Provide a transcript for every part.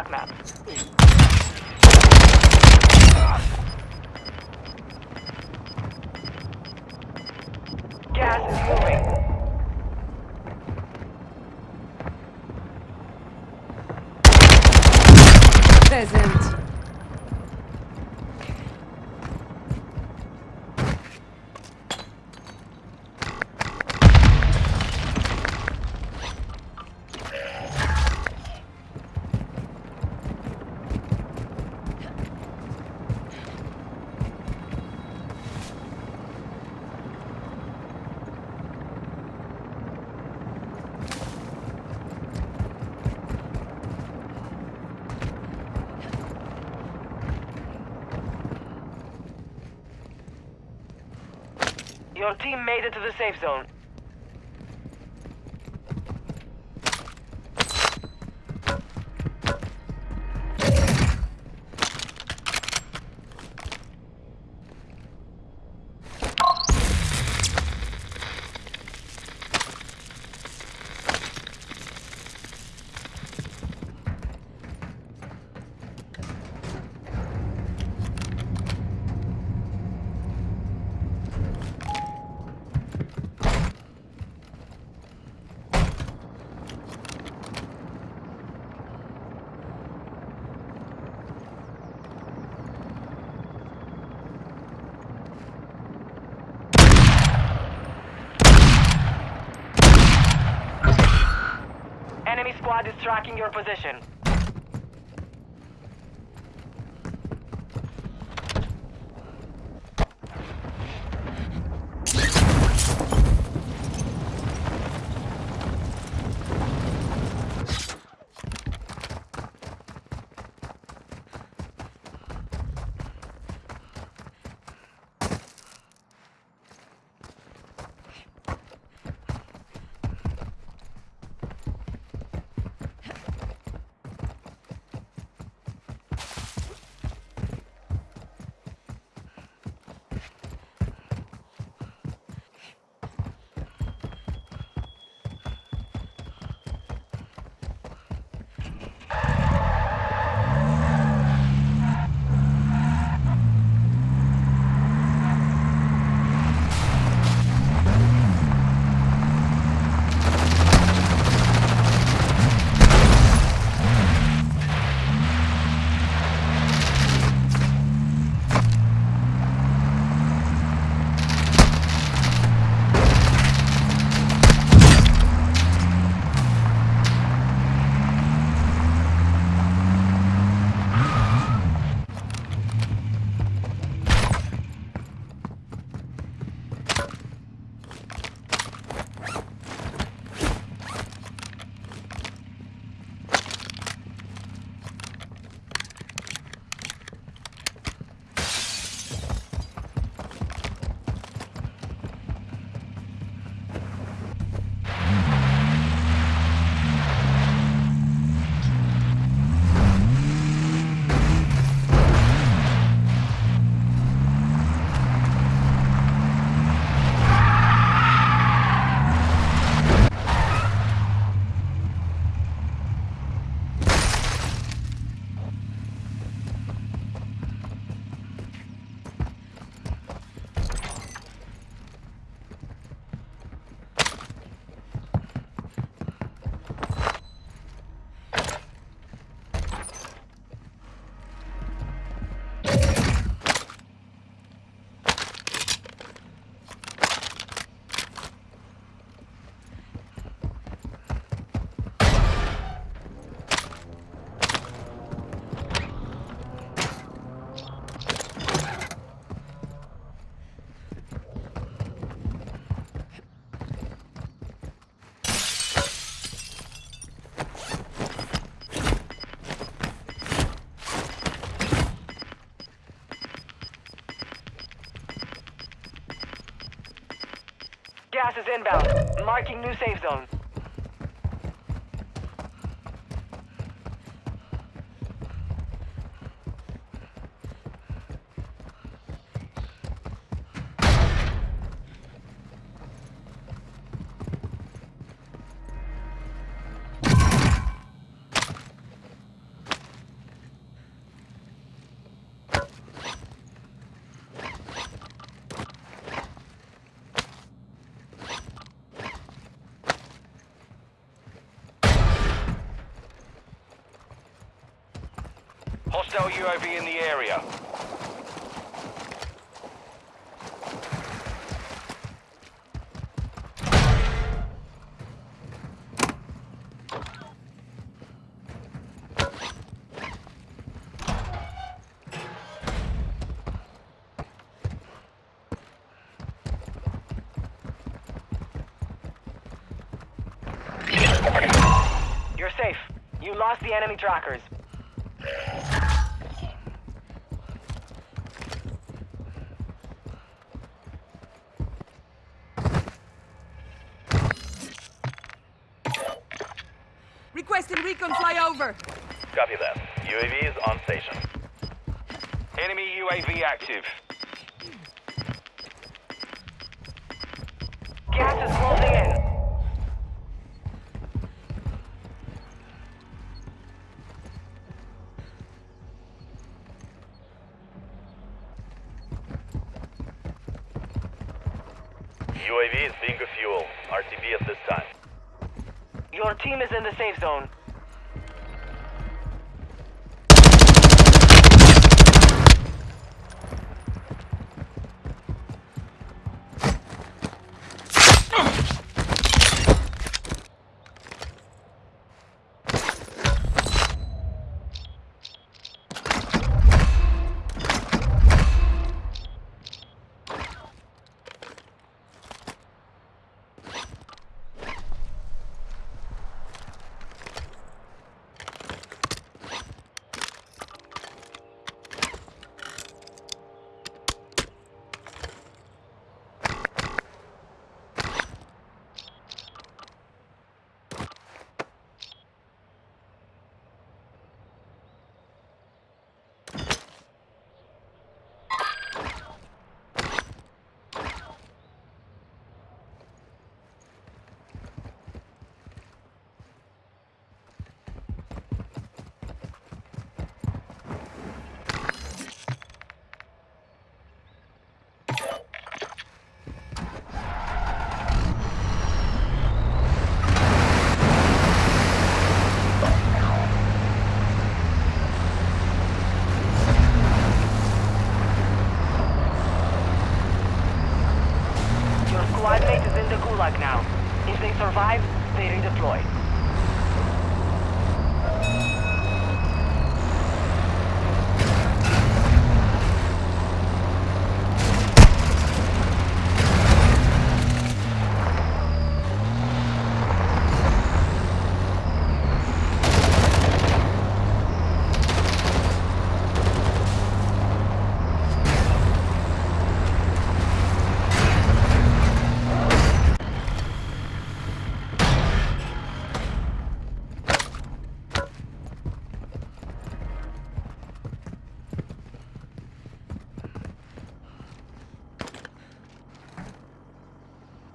attack. Gas is moving. Peasant. Into to the safe zone. Tracking your position. Gas is inbound. Marking new safe zone. Hostile UAV in the area. You're safe. You lost the enemy trackers. Requesting recon flyover. Copy that. UAV is on station. Enemy UAV active. Gas is closing in. UAV is bingo fuel. RTB at this time. Your team is in the safe zone.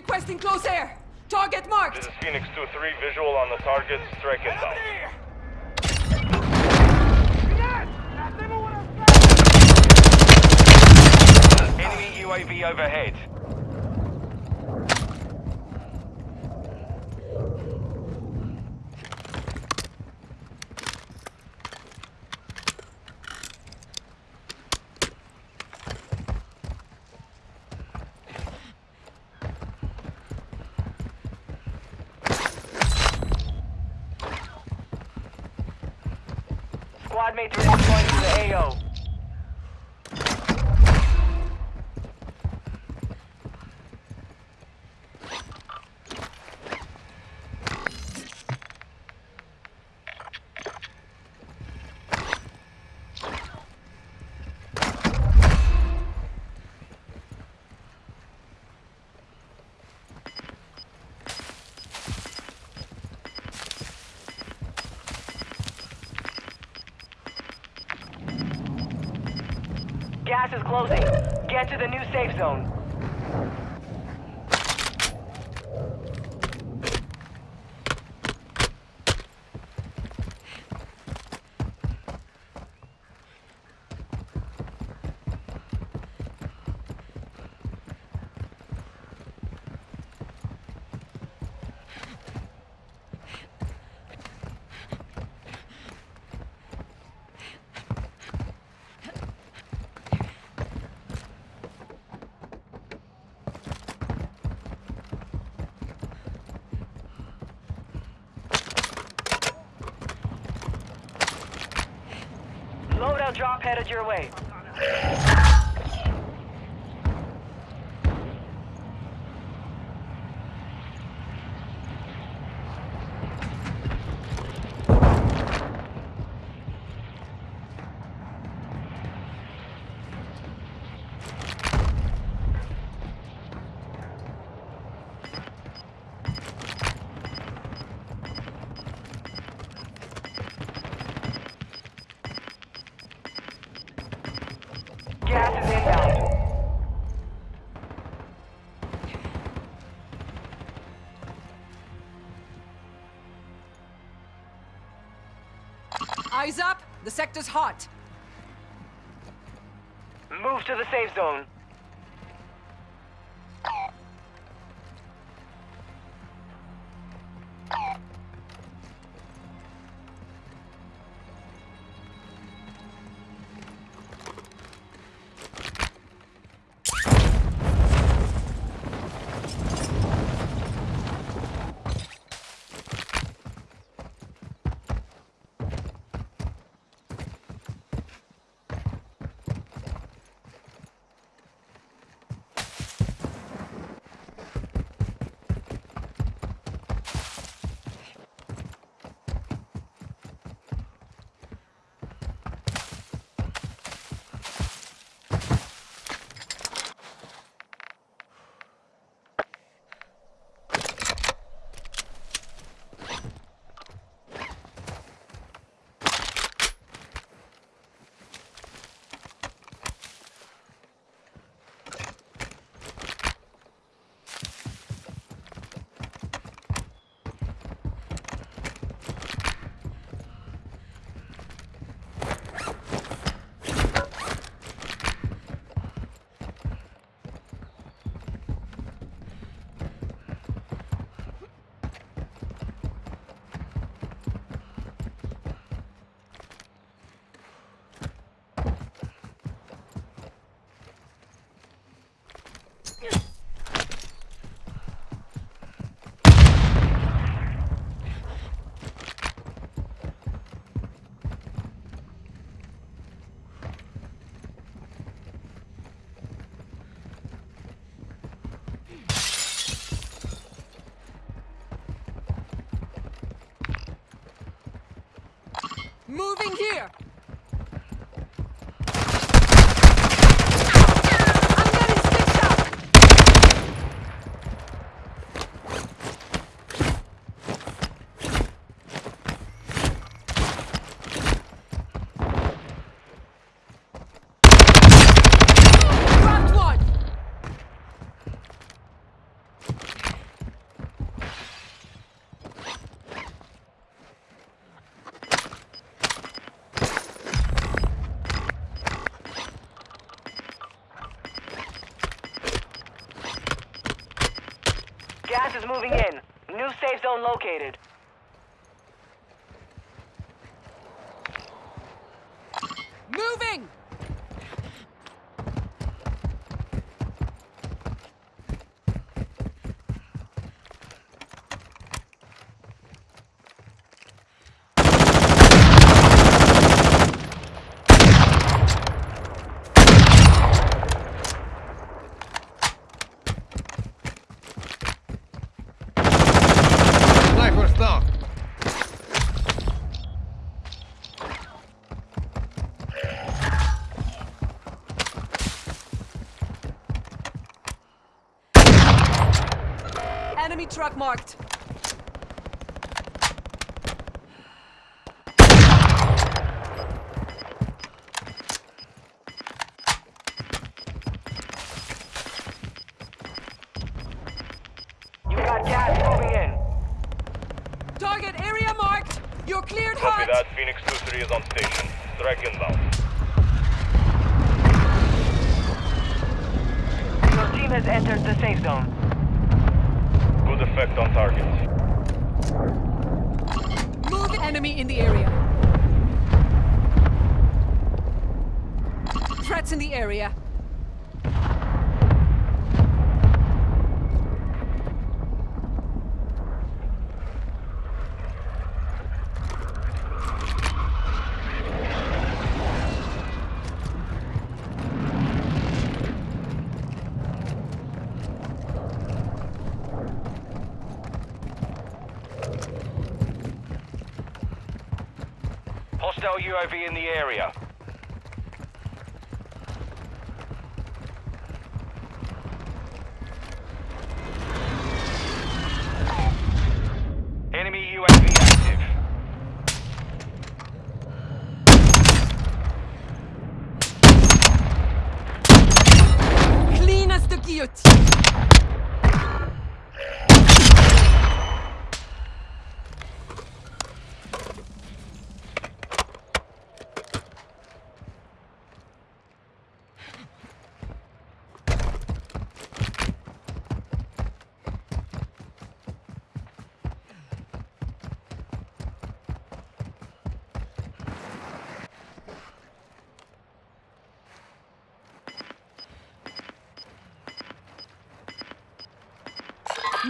Requesting close air. Target marked. This is Phoenix 2-3, visual on the target, strike inbound. Enemy UAV overhead. Is closing. Get to the new safe zone. Headed your way. Eyes up. The sector's hot. Move to the safe zone. Is moving in. New safe zone located. Moving! Sniper's down. Enemy truck marked. You got gas moving in. Target area marked. You're cleared Copy hot. that. Phoenix 2-3 is on station. Strike inbound. Your team has entered the safe zone. Effect on target. Move enemy in the area. Threats in the area. Hostile UAV in the area. Enemy UAV active. Clean as the guillotine.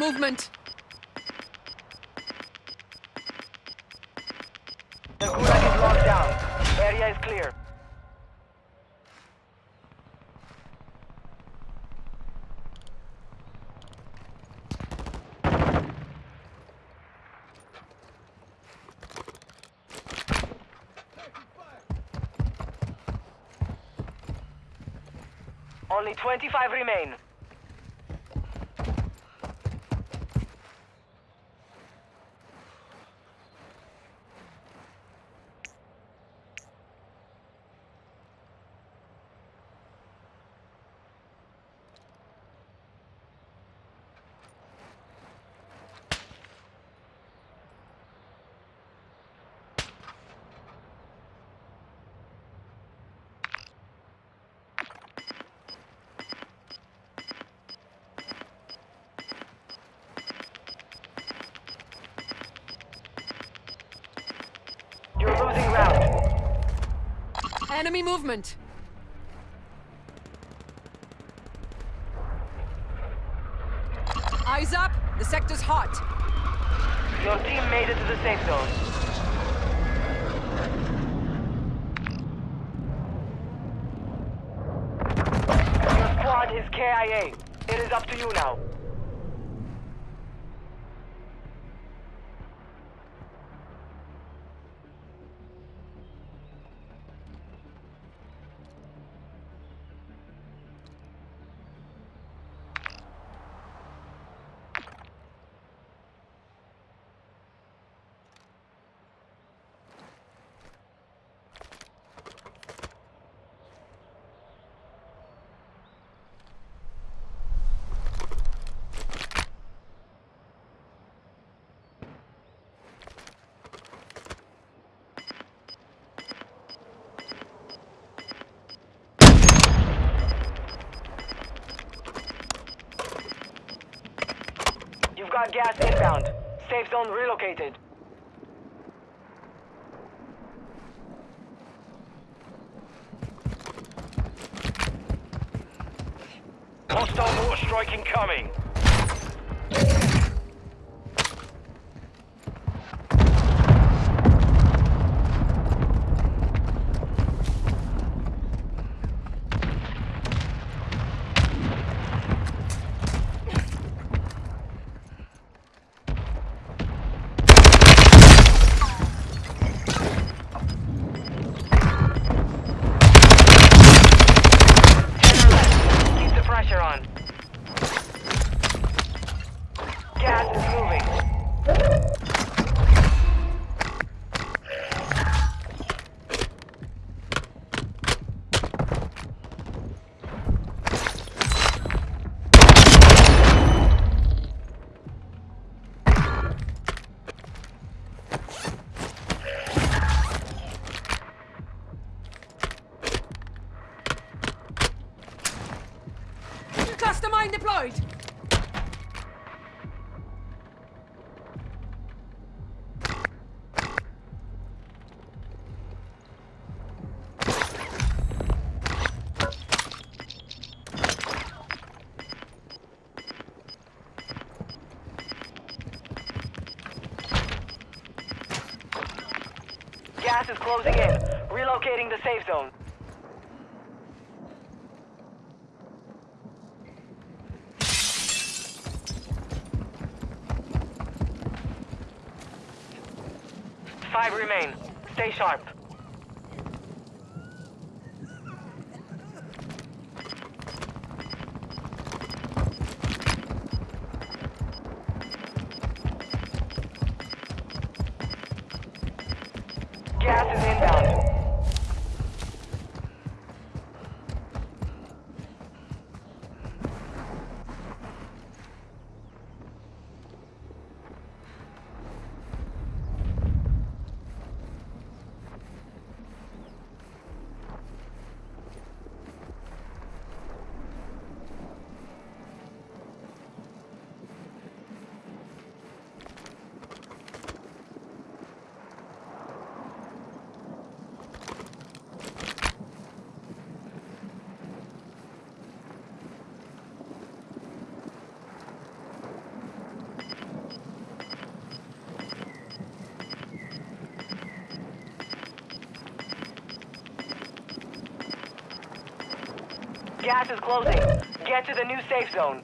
Movement. The is locked down. Area is clear. Only 25 remain. Enemy movement. Eyes up. The sector's hot. Your team made it to the safe zone. Your squad is KIA. It is up to you now. Got gas inbound. Safe zone relocated. Hostile mortar strike incoming. The pressure on. Gas is closing in. Relocating the safe zone. Five remain. Stay sharp. Gas is closing. Get to the new safe zone.